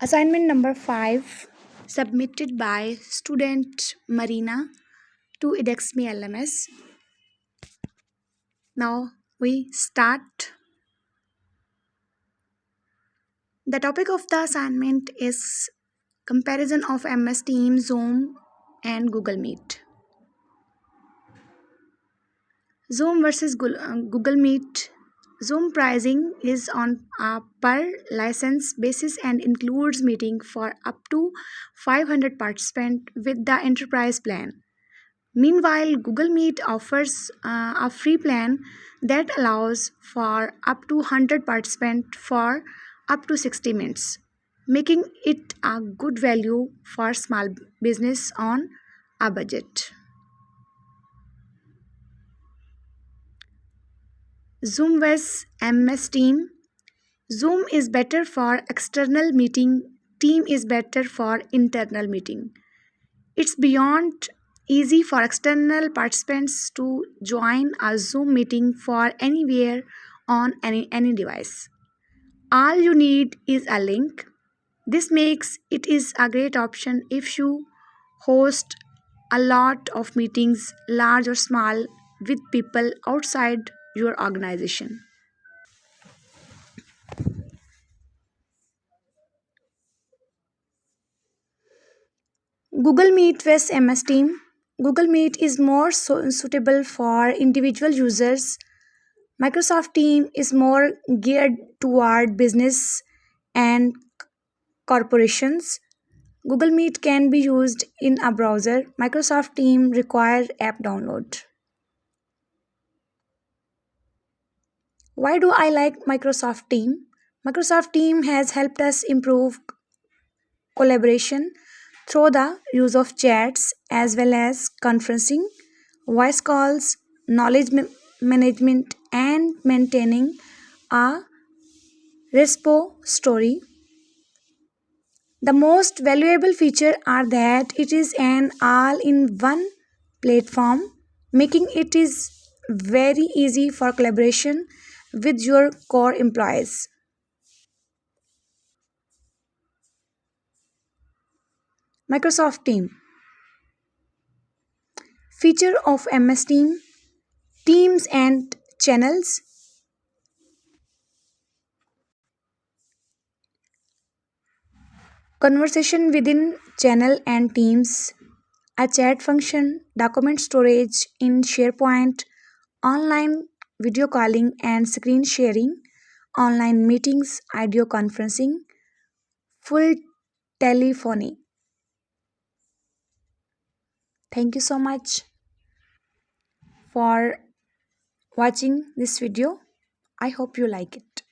Assignment number 5 submitted by student Marina to edXme LMS. Now we start. The topic of the assignment is comparison of MS Teams, Zoom and Google Meet. Zoom versus uh, Google Meet Zoom pricing is on a per license basis and includes meeting for up to 500 participants with the enterprise plan. Meanwhile, Google Meet offers uh, a free plan that allows for up to 100 participants for up to 60 minutes, making it a good value for small business on a budget. Zoom vs MS Team. Zoom is better for external meeting, Team is better for internal meeting. It's beyond easy for external participants to join a Zoom meeting for anywhere on any, any device. All you need is a link. This makes it is a great option if you host a lot of meetings, large or small, with people outside your organization. Google Meet vs MS Team. Google Meet is more so suitable for individual users. Microsoft Team is more geared toward business and corporations. Google Meet can be used in a browser. Microsoft Team require app download. Why do I like Microsoft Team? Microsoft Team has helped us improve collaboration through the use of chats as well as conferencing, voice calls, knowledge ma management, and maintaining a repository. The most valuable feature are that it is an all-in-one platform, making it is very easy for collaboration with your core employees. Microsoft Team. Feature of MS Team. Teams and channels. Conversation within channel and teams. A chat function, document storage in SharePoint, online video calling and screen sharing, online meetings, audio conferencing, full telephony. Thank you so much for watching this video. I hope you like it.